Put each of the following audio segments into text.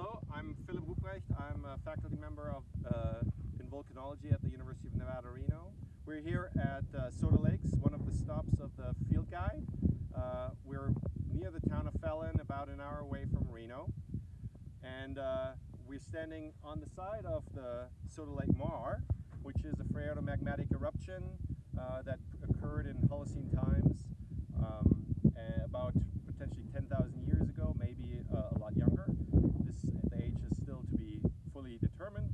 Hello, I'm Philipp Ruprecht. I'm a faculty member of uh, in volcanology at the University of Nevada, Reno. We're here at uh, Soda Lakes, one of the stops of the field guide. Uh, we're near the town of Fallon, about an hour away from Reno. And uh, we're standing on the side of the Soda Lake Maar, which is a phreatomagmatic eruption uh, that occurred in Holocene times um, about potentially 10,000 years ago, maybe uh, a lot younger. This, the age is still to be fully determined.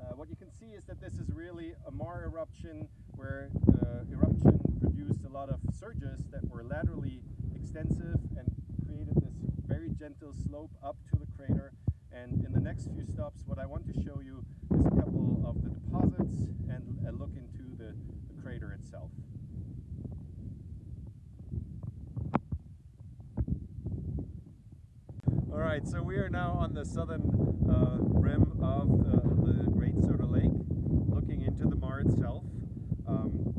Uh, what you can see is that this is really a maar eruption where the eruption produced a lot of surges that were laterally extensive and created this very gentle slope up to the crater. And in the next few stops, what I want to show you is a couple of the deposits and a look into the, the crater itself. All right, so we are now on the southern uh, rim of the, the, Great Soda Lake, into the maar itself. Um,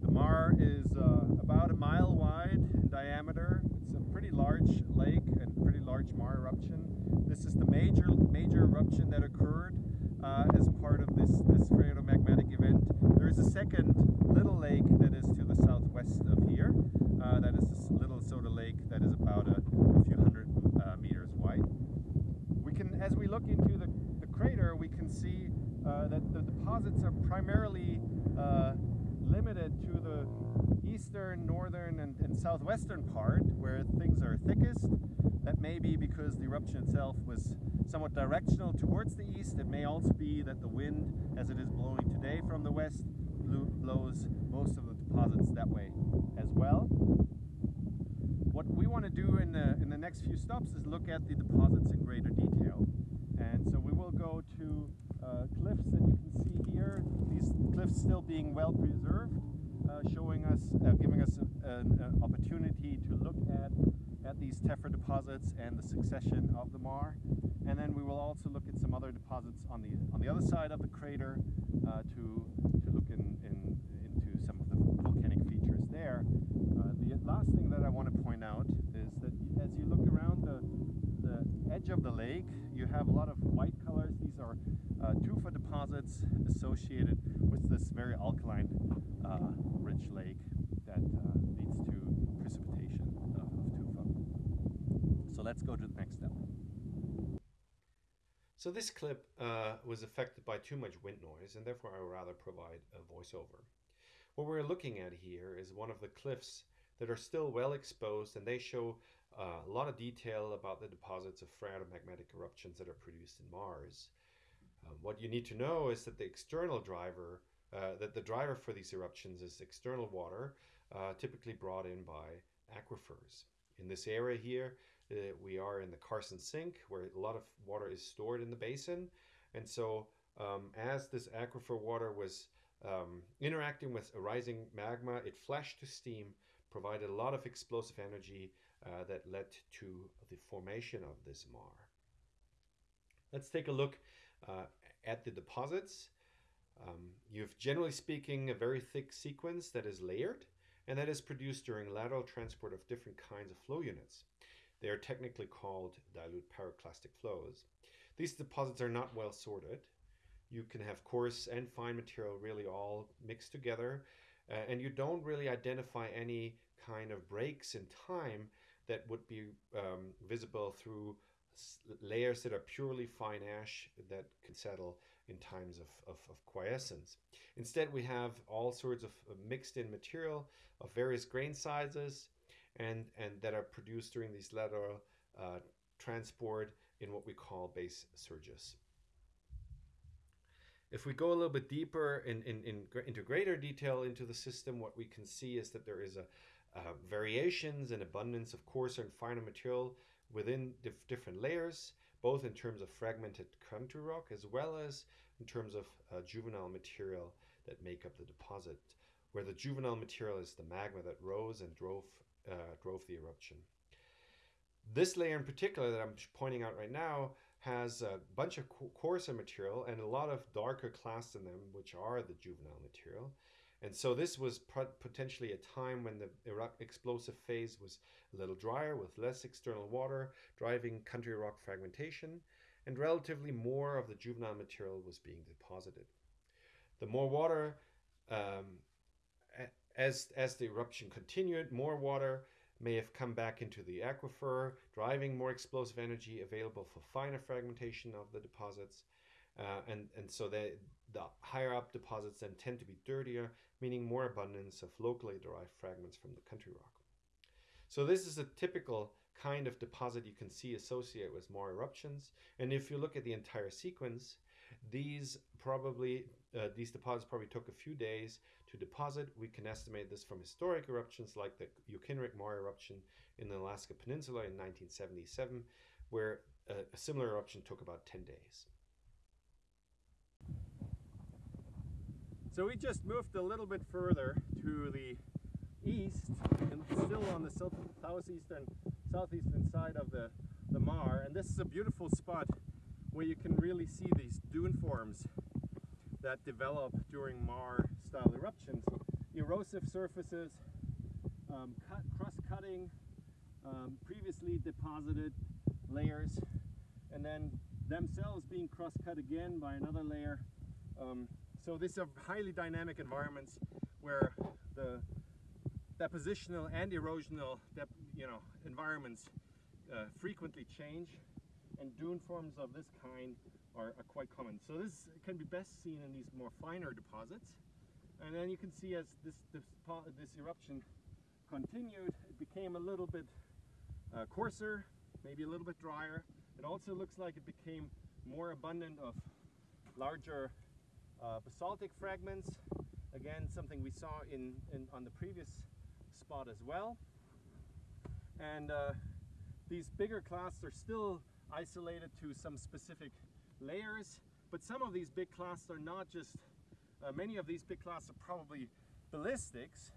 the maar is uh, about a mile wide in diameter. It's a pretty large lake and pretty large maar eruption. This is the major major eruption that occurred uh, as part of this, this phreatomagmatic event. There is a second little lake that is to the southwest of here. Uh, that is this little Soda Lake that is about a, a few hundred uh, meters wide. We can, as we look into the, the crater, we can see uh, that the deposits are primarily uh, limited to the northern, and, and, southwestern part where things are thickest. That may be because the eruption itself was somewhat directional towards the east. It may also be that the wind, as it is blowing today from the west, blows most of the deposits that way as well. What we want to do in the, in the next few stops is look at the deposits in greater detail. And so we will go to uh, cliffs that you can see here. These cliffs still being well preserved, showing us, uh, giving us an, an, opportunity to look at, at these tephra deposits and the succession of the maar. And then we will also look at some other deposits on the, on the other side of the crater uh, to, to look in, in, into some of the volcanic features there. Uh, the last thing that I want to point out is that as you look around the, the edge of the lake, you have a lot of white colors. These are uh, tufa deposits associated with this very alkaline uh, lake that uh, leads to precipitation of, of tufa. So let's go to the next step. So this clip uh, was affected by too much wind noise and therefore I would rather provide a voiceover. What we're looking at here is one of the cliffs that are still well exposed and they show uh, a lot of detail about the deposits of phreatomagmatic eruptions that are produced in maars. Uh, what you need to know is that the external driver, uh, that the driver for these eruptions is external water, uh, typically brought in by aquifers. In this area here, uh, we are in the Carson Sink, where a lot of water is stored in the basin. And so um, as this aquifer water was um, interacting with a rising magma, it flashed to steam, provided a lot of explosive energy uh, that led to the formation of this maar. Let's take a look uh, at the deposits. Um, you have, generally speaking, a very thick sequence that is layered and that is produced during lateral transport of different kinds of flow units. They are technically called dilute pyroclastic flows. These deposits are not well sorted. You can have coarse and fine material really all mixed together, uh, and you don't really identify any kind of breaks in time that would be um, visible through layers that are purely fine ash that can settle in times of, of, of, quiescence. Instead, we have all sorts of mixed in material of various grain sizes and, and that are produced during these lateral uh, transport in what we call base surges. If we go a little bit deeper in, in, in, into greater detail into the system, what we can see is that there is a, uh, variations and abundance of coarser and finer material within dif different layers, both in terms of fragmented country rock as well as in terms of uh, juvenile material that make up the deposit, where the juvenile material is the magma that rose and drove, uh, drove the eruption. This layer in particular that I'm pointing out right now has a bunch of coarser material and a lot of darker clasts in them, which are the juvenile material. And so this was potentially a time when the explosive phase was a little drier with less external water, driving country rock fragmentation. and relatively more of the juvenile material was being deposited. The more water, um, as, as the eruption continued, more water may have come back into the aquifer, driving more explosive energy available for finer fragmentation of the deposits. Uh, and, and so they, the higher up deposits then tend to be dirtier, meaning more abundance of locally derived fragments from the country rock. So this is a typical kind of deposit you can see associated with maar eruptions. And if you look at the entire sequence, these probably uh, these deposits probably took a few days to deposit. We can estimate this from historic eruptions like the Ukinrek Maar eruption in the Alaska Peninsula in 1977, where a, a similar eruption took about 10 days. So we just moved a little bit further to the east and still on the southeastern southeastern side of the, the maar and this is a beautiful spot where you can really see these dune forms that develop during maar style eruptions. Erosive surfaces, um, cut, cross-cutting um, previously deposited layers and then themselves being cross-cut again by another layer. Um, so these are highly dynamic environments where the depositional and erosional you know, environments uh, frequently change and dune forms of this kind are, are, quite common. So this can be best seen in these more finer deposits. And then you can see as this, this, this eruption continued, it became a little bit uh, coarser, maybe a little bit drier. It also looks like it became more abundant of larger uh, basaltic fragments. Again, something we saw in, in on the previous spot as well. And uh, these bigger clasts are still isolated to some specific layers, but some of these big clasts are not just, uh, many of these big clasts are probably ballistics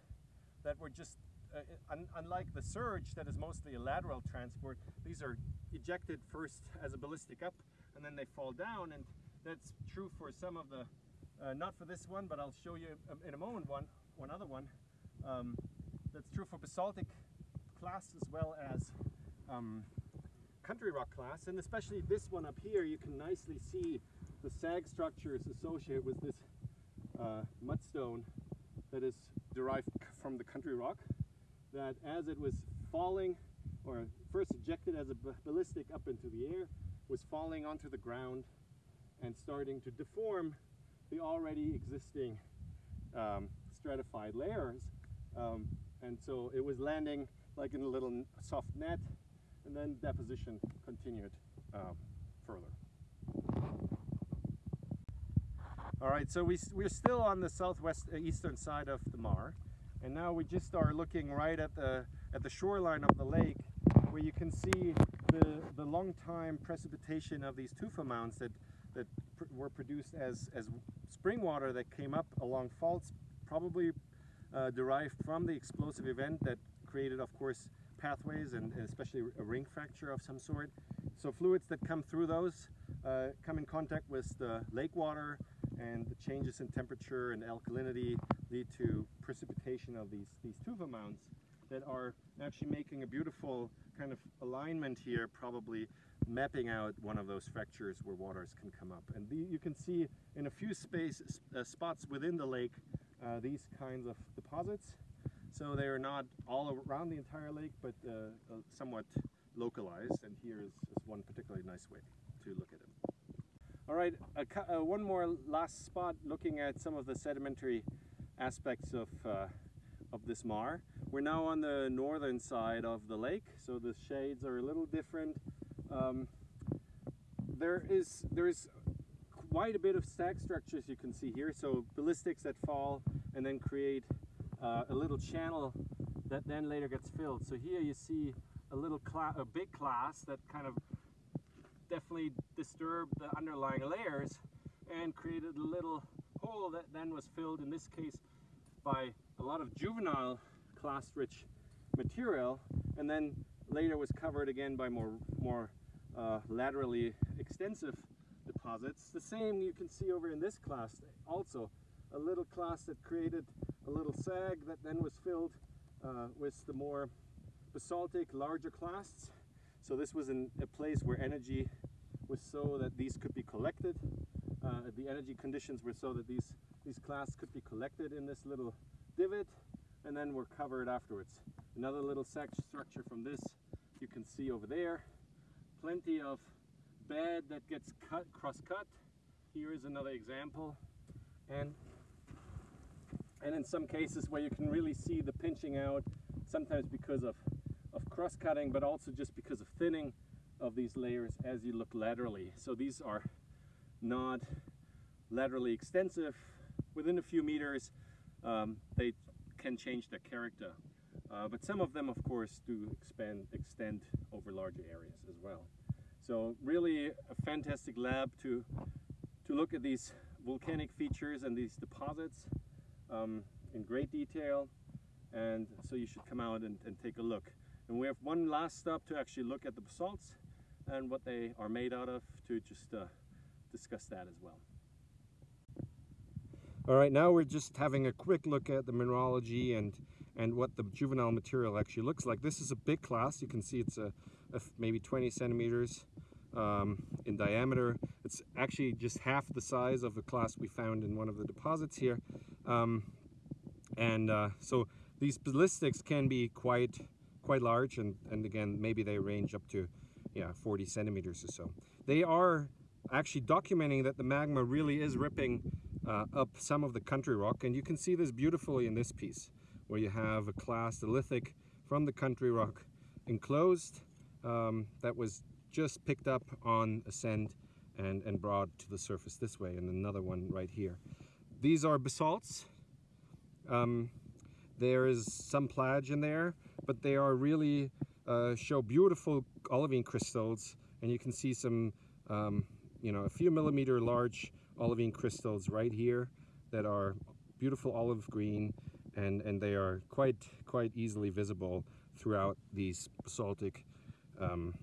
that were just, uh, un unlike the surge that is mostly a lateral transport, these are ejected first as a ballistic up and then they fall down and that's true for some of the, uh, not for this one, but I'll show you in a moment one, one other one. Um, that's true for basaltic class as well as um, country rock class. and especially this one up here, you can nicely see the sag structures associated with this uh, mudstone that is derived from the country rock, that as it was falling, or first ejected as a ballistic up into the air, was falling onto the ground and starting to deform the already existing um, stratified layers. Um, and so it was landing like in a little soft net and then deposition continued um, further. All right, so we, we're still on the southwest uh, eastern side of the maar and now we just are looking right at the at the shoreline of the lake where you can see the, the long time precipitation of these tufa mounds that, that pr were produced as, as spring water that came up along faults probably uh, derived from the explosive event that created, of course, pathways and, especially a ring fracture of some sort. So fluids that come through those uh, come in contact with the lake water and the changes in temperature and alkalinity lead to precipitation of these, these tufa mounds that are actually making a beautiful kind of alignment here, probably mapping out one of those fractures where waters can come up. And the, you can see in a few space, uh, spots within the lake uh, these kinds of deposits. So they are not all around the entire lake, but uh, uh, somewhat localized. And here is, is, one particularly nice way to look at them. All right, uh, one more last spot looking at some of the sedimentary aspects of, uh, of this maar. We're now on the northern side of the lake, so the shades are a little different. Um, there is there is quite a bit of sag structures you can see here. So ballistics that fall and then create uh, a little channel that then later gets filled. So here you see a little a big clast that kind of definitely disturbed the underlying layers and created a little hole that then was filled in this case by a lot of juvenile clast rich material and then later was covered again by more more uh, laterally extensive deposits. The same you can see over in this clast also. A little clast that created a little sag that then was filled uh, with the more basaltic, larger clasts. So this was in a place where energy was so that these could be collected. Uh, the energy conditions were so that these, these clasts could be collected in this little divot and then were covered afterwards. Another little section structure from this you can see over there. Plenty of bed that gets cut, cross-cut. Here is another example. And, and in some cases where you can really see the pinching out, sometimes because of, of cross-cutting, but also just because of thinning of these layers as you look laterally. So these are not laterally extensive. Within a few meters, um, they can change their character. Uh, but some of them, of course, do expand, extend over larger areas as well. So really a fantastic lab to, to look at these volcanic features and these deposits um, in great detail. And so you should come out and, and take a look. And we have one last stop to actually look at the basalts and what they are made out of to just uh, discuss that as well. All right, now we're just having a quick look at the mineralogy and and what the juvenile material actually looks like. This is a big clast. You can see it's a, a maybe 20 centimeters um, in diameter. It's actually just half the size of the clast we found in one of the deposits here. Um, and uh, so these ballistics can be quite quite large and, and again maybe they range up to yeah 40 centimeters or so. They are actually documenting that the magma really is ripping uh, up some of the country rock and you can see this beautifully in this piece where you have a clast, a lithic from the country rock enclosed um, that was just picked up on ascent and, and brought to the surface this way and another one right here. These are basalts. Um, there is some plag in there, but they are really uh, show beautiful olivine crystals and you can see some, um, you know, a few millimeter large olivine crystals right here that are beautiful olive green and, and they are quite, quite easily visible throughout these basaltic um,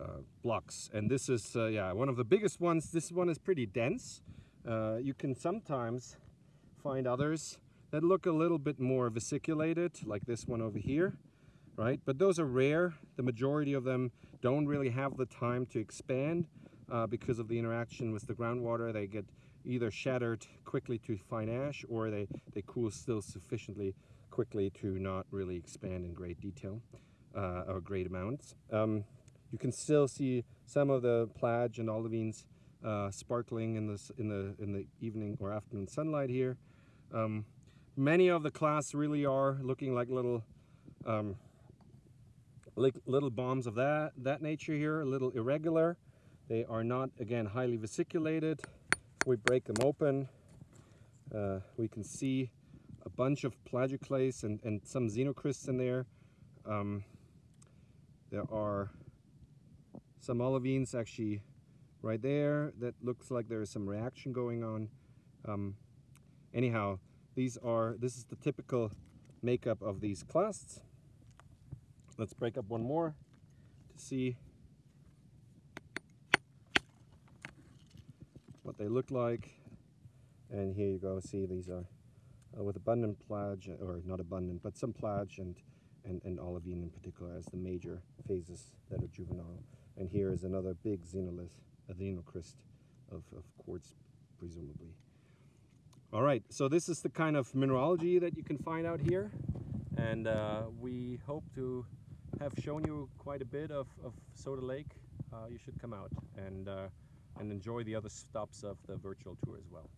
uh, blocks. And this is, uh, yeah, one of the biggest ones. This one is pretty dense. Uh, you can sometimes find others that look a little bit more vesiculated, like this one over here, right? But those are rare. The majority of them don't really have the time to expand uh, because of the interaction with the groundwater. They get either shattered quickly to fine ash or they, they cool still sufficiently quickly to not really expand in great detail uh, or great amounts. Um, you can still see some of the plag and olivines uh, sparkling in the, in, the, in the evening or afternoon sunlight here. Um, many of the clasts really are looking like little um, like little bombs of that, that nature here, a little irregular. They are not, again, highly vesiculated. We break them open, uh, we can see a bunch of plagioclase and, and some xenocrysts in there. Um, there are some olivines actually right there that looks like there is some reaction going on. Um, anyhow, these are, this is the typical makeup of these clasts. Let's break up one more to see they look like. And here you go, see these are uh, with abundant plag, or not abundant, but some plag and, and, and olivine in particular as the major phases that are juvenile. And here is another big xenolith, a xenocryst of, of quartz, presumably. All right, so this is the kind of mineralogy that you can find out here. And uh, we hope to have shown you quite a bit of, of Soda Lake. Uh, you should come out and uh, and enjoy the other stops of the virtual tour as well.